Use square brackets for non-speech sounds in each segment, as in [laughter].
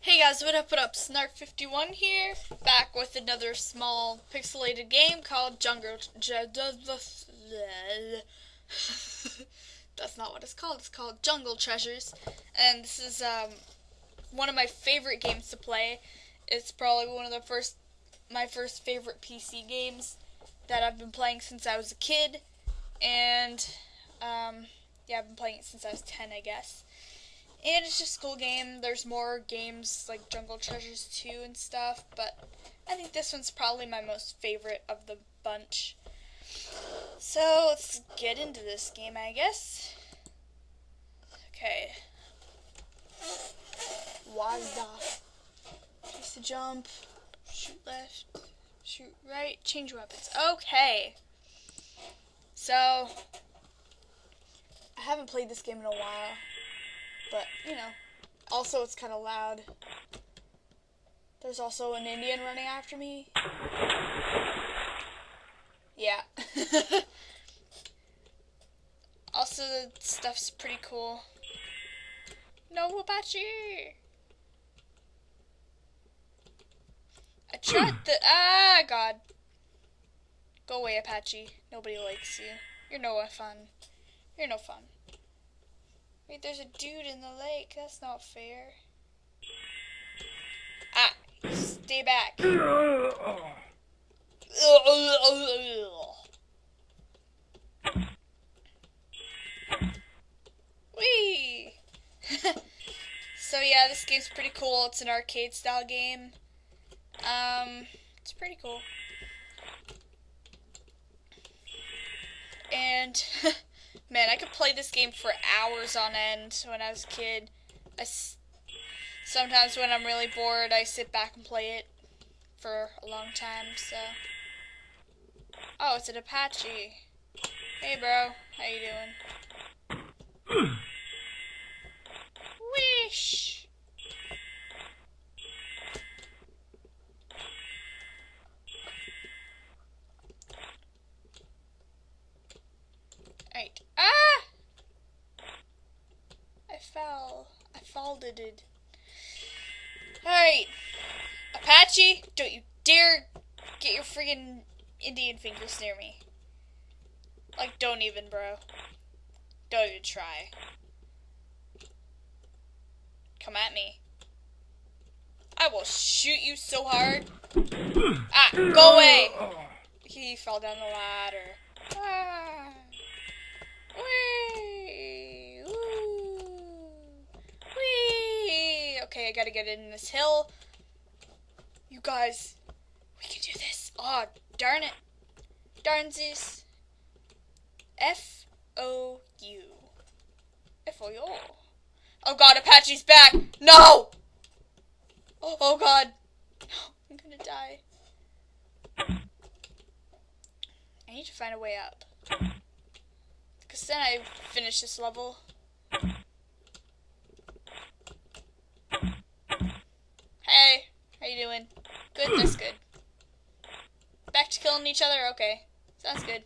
Hey guys, what up, what up? Snark51 here, back with another small pixelated game called Jungle... [laughs] That's not what it's called, it's called Jungle Treasures. And this is um, one of my favorite games to play. It's probably one of the first, my first favorite PC games that I've been playing since I was a kid. And, um, yeah, I've been playing it since I was 10, I guess. And it's just a cool game. There's more games like Jungle Treasures 2 and stuff, but I think this one's probably my most favorite of the bunch. So let's get into this game, I guess. Okay. Wazda. Place to jump. Shoot left. Shoot right. Change weapons. Okay. So, I haven't played this game in a while. But, you know, also it's kind of loud. There's also an Indian running after me. Yeah. [laughs] also, the stuff's pretty cool. No Apache! I tried the- [clears throat] Ah, God. Go away, Apache. Nobody likes you. You're no fun. You're no fun. Wait, there's a dude in the lake. That's not fair. Ah, stay back. Wee. [laughs] so yeah, this game's pretty cool. It's an arcade style game. Um, it's pretty cool. And [laughs] Man, I could play this game for hours on end when I was a kid. I s sometimes when I'm really bored, I sit back and play it for a long time, so. Oh, it's an Apache. Hey, bro. How you doing? [clears throat] folded. Alright. Apache, don't you dare get your friggin' Indian fingers near me. Like, don't even, bro. Don't even try. Come at me. I will shoot you so hard. [clears throat] Ah, go away! He fell down the ladder. Ah. Okay, I gotta get in this hill. You guys, we can do this. Oh, darn it. Darn Darnsies. F O U. F O U. Oh god, Apache's back. No! Oh, oh god. [gasps] I'm gonna die. I need to find a way up. Because then I finish this level. Hey, how you doing? Good, that's good. Back to killing each other? Okay. Sounds good.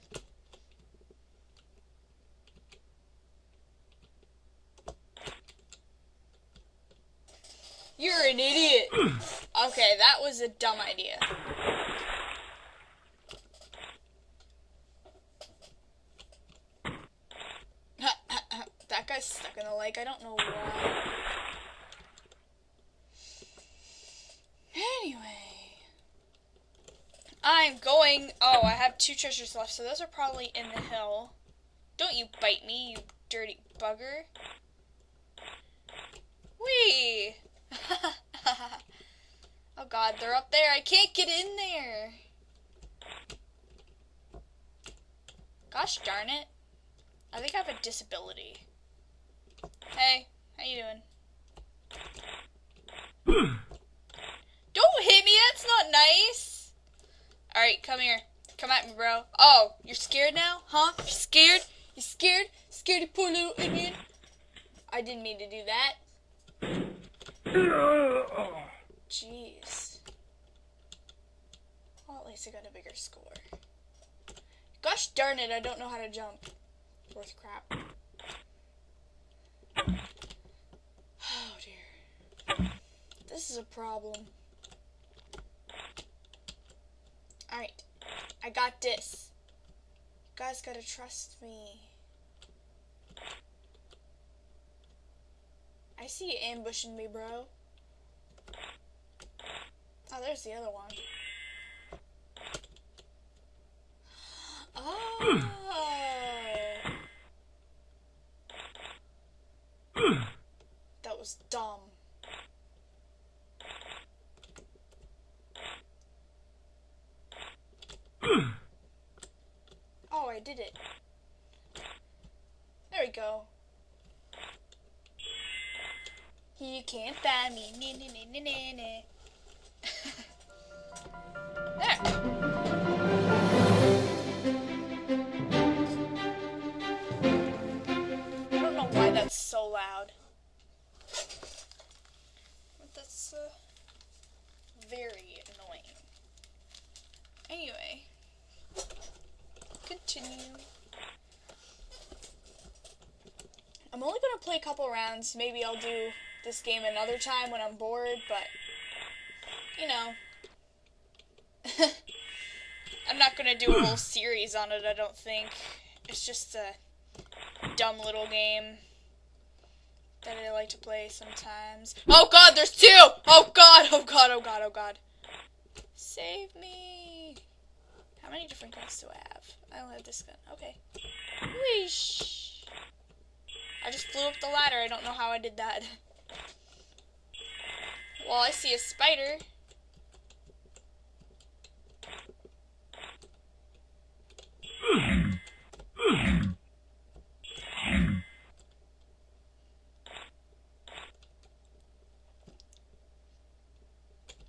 You're an idiot. [clears throat] Okay, that was a dumb idea. [laughs] that guy's stuck in the lake. I don't know why. I'm going... Oh, I have two treasures left, so those are probably in the hill. Don't you bite me, you dirty bugger. Whee! [laughs] oh god, they're up there. I can't get in there. Gosh darn it. I think I have a disability. Hey, how you doing? [clears throat] Don't hit me, that's not nice. Alright, come here. Come at me, bro. Oh, you're scared now? Huh? You're scared? You scared? Scared you poor little Indian? I didn't mean to do that. Jeez. Well, at least I got a bigger score. Gosh darn it, I don't know how to jump. Worth crap. [sighs] Oh dear. This is a problem. Alright. I got this. You guys gotta trust me. I see you ambushing me, bro. Oh, there's the other one. [gasps] Oh. [clears throat] That was dumb. Oh, I did it. There we go. You can't buy me. Nah, nah, nah, nah, nah, there. I don't know why that's so loud. But that's uh, very annoying. Anyway, I'm only gonna play a couple rounds. Maybe I'll do this game another time when I'm bored, but you know. [laughs] I'm not gonna do a whole series on it, I don't think. It's just a dumb little game that I like to play sometimes. Oh god, there's two! Oh god, oh god, oh god, oh god. Save me! How many different guns do I have? I only have this gun. Okay. Whoosh! I just flew up the ladder. I don't know how I did that. Well, I see a spider.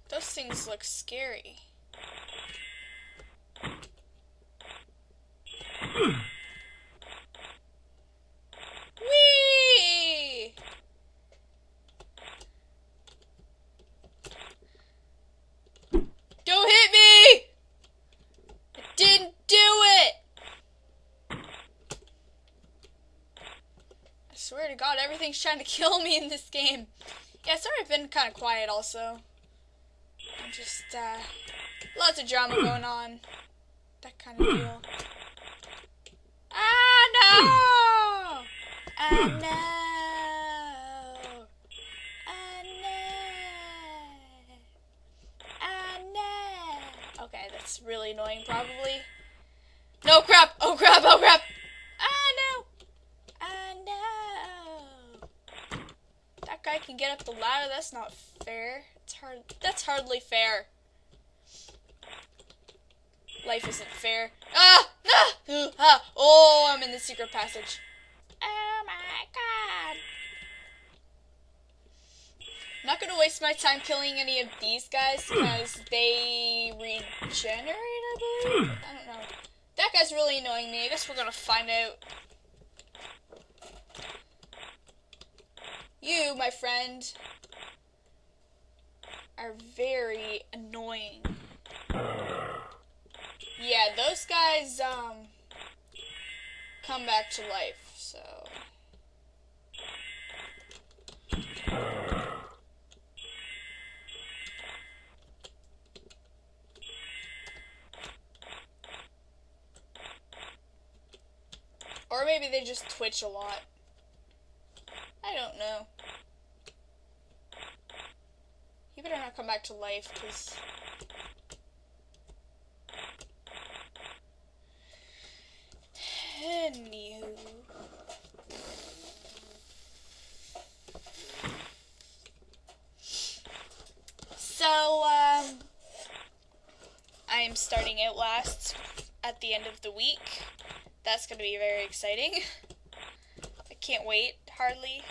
Those things look scary. Whee! Don't hit me! I didn't do it! I swear to God, everything's trying to kill me in this game. Yeah, sorry I've been kind of quiet also. I'm just, uh, lots of drama [clears throat] going on. That kind of deal. Ah, no! [clears throat] Ah, no! Ah, no! Ah, no! Okay, that's really annoying, probably. No crap! Oh crap! Oh crap! Ah, no! Ah, no! That guy can get up the ladder. That's not fair. It's hard. That's hardly fair. Life isn't fair. Ah! Ooh, ah! Oh, I'm in the secret passage. Oh my god. I'm not gonna waste my time killing any of these guys because they regenerate, I believe. I don't know. That guy's really annoying me. I guess we're gonna find out. My friend, are very annoying. Yeah, those guys, um, come back to life, so. Or maybe they just twitch a lot. I don't know. You better not come back to life, because... Anywho. So, um, I am starting Outlast at the end of the week. That's going to be very exciting. I can't wait, hardly.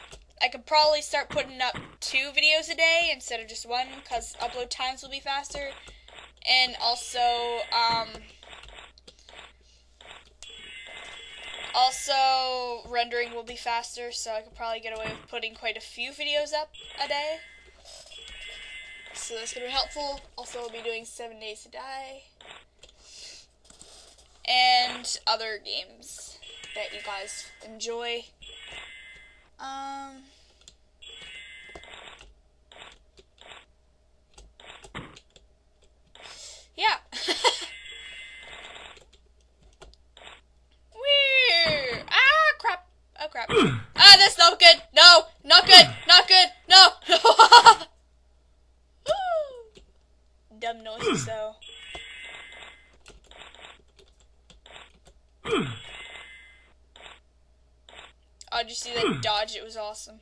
I could probably start putting up two videos a day instead of just one because upload times will be faster. And also, um, also rendering will be faster, so I could probably get away with putting quite a few videos up a day. So that's gonna be helpful. Also, I'll be doing Seven Days to Die and other games that you guys enjoy. Um. Yeah. [laughs] Weird. Ah, crap. Oh, crap. [clears throat] ah, that's not good. No, not good. Not good. No. [laughs] Dumb noises, though. Oh, did you see that dodge? It was awesome.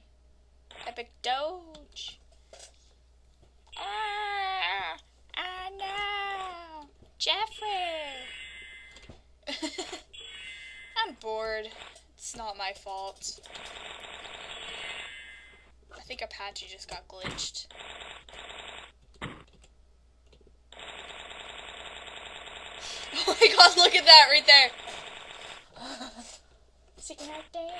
Epic dodge. Ah, I know. Jeffrey. [laughs] I'm bored. It's not my fault. I think Apache just got glitched. [laughs] Oh my god, look at that right there. [laughs] Secret dance.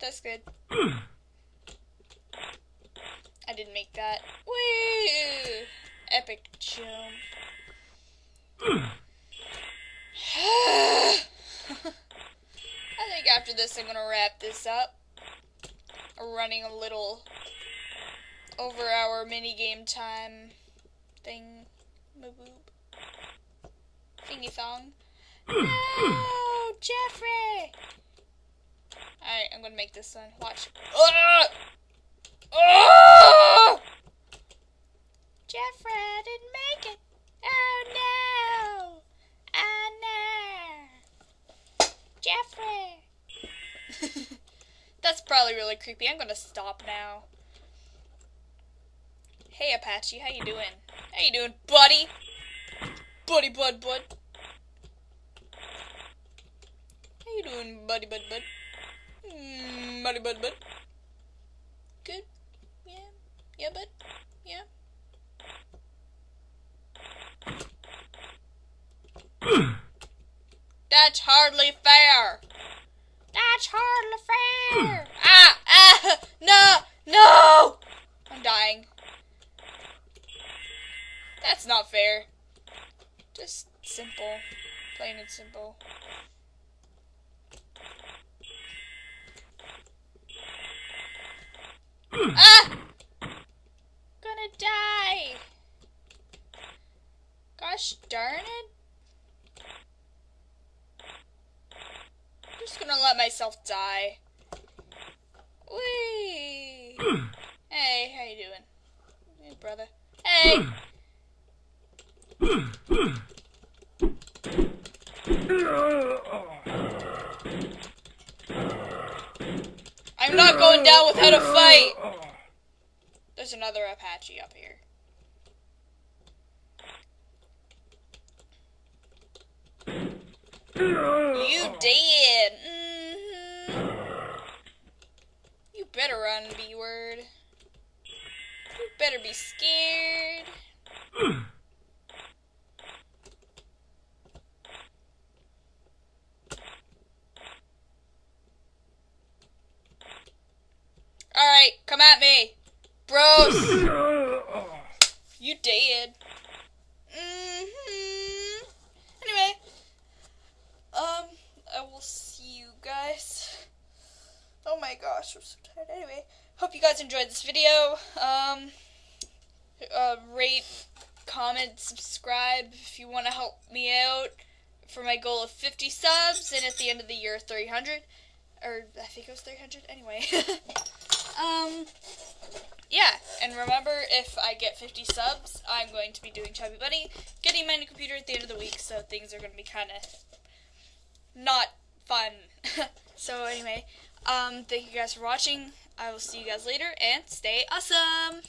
That's good. [clears throat] I didn't make that. Woo! Epic jump. [clears throat] I think after this I'm gonna wrap this up. running a little over our mini game time thing. Thingy thong. [clears throat] No, Jeffrey! Alright, I'm gonna make this one. Watch. Uh! Oh! Jeffrey, didn't make it. Oh no! Oh no! Jeffrey! [laughs] That's probably really creepy. I'm gonna stop now. Hey Apache, how you doing? How you doing, buddy? Buddy, bud, bud. How you doing, buddy, bud, bud? Mm, buddy, bud, bud. Good. Yeah. Yeah, bud. Yeah. [clears throat] That's hardly fair. That's hardly fair. [clears throat] ah, ah, [laughs] no, no. I'm dying. That's not fair. Just simple. Plain and simple. ah! Gonna die. Gosh darn it. I'm just gonna let myself die. Whee! [clears throat] hey, how you doing? Hey, brother. Hey! I'm not going down without a fight! There's another Apache up here. You did. Mm -hmm. You better run, B-word. You better be scared. Alright, come at me. Bros. you did. Mm -hmm. Anyway. Um, I will see you guys. Oh my gosh, I'm so tired. Anyway, hope you guys enjoyed this video. Um, uh, rate, comment, subscribe if you want to help me out for my goal of 50 subs and at the end of the year 300 or I think it was 300 anyway [laughs] um yeah and remember if I get 50 subs I'm going to be doing Chubby Bunny getting my new computer at the end of the week so things are going to be kind of not fun. [laughs] so anyway, um, thank you guys for watching. I will see you guys later and stay awesome.